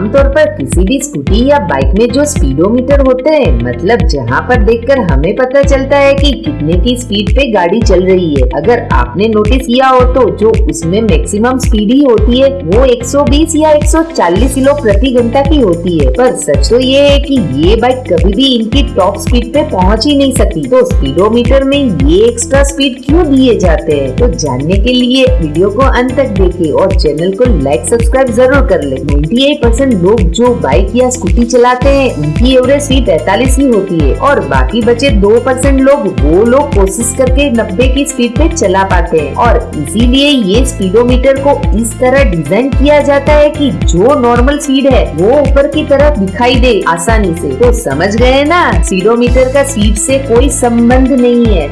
आमतौर पर किसी भी स्कूटी या बाइक में जो स्पीडोमीटर होते हैं मतलब जहाँ पर देखकर हमें पता चलता है कि कितने की स्पीड पे गाड़ी चल रही है। अगर आपने नोटिस किया हो तो जो उसमें मैक्सिमम स्पीड ही होती है, वो 120 या 140 किलो प्रति घंटा की होती है। पर सच तो ये है कि ये बाइक कभी भी इनकी टॉप स्पीड पे पहुँच ही नहीं सकती तो स्पीडोमीटर में ये एक्स्ट्रा स्पीड क्यों दिए जाते हैं? तो जानने के लिए वीडियो को अंत तक देखे और चैनल को लाइक सब्सक्राइब ज़रूर कर ले। 98% लोग जो बाइक या स्कूटी चलाते हैं, उनकी एवरेज स्पीड पैतालीस ही होती है और बाकी बचे दो परसेंट लोग, वो लोग कोशिश करके 90 की स्पीड पे चला पाते हैं। और इसीलिए ये स्पीडोमीटर को इस तरह डिज़ाइन किया जाता है कि जो नॉर्मल स्पीड है, वो ऊपर की तरफ़ दिखाई दे आसानी से। तो समझ गए ना? स्पीडोमीटर का स्पीड से कोई संबंध नहीं है।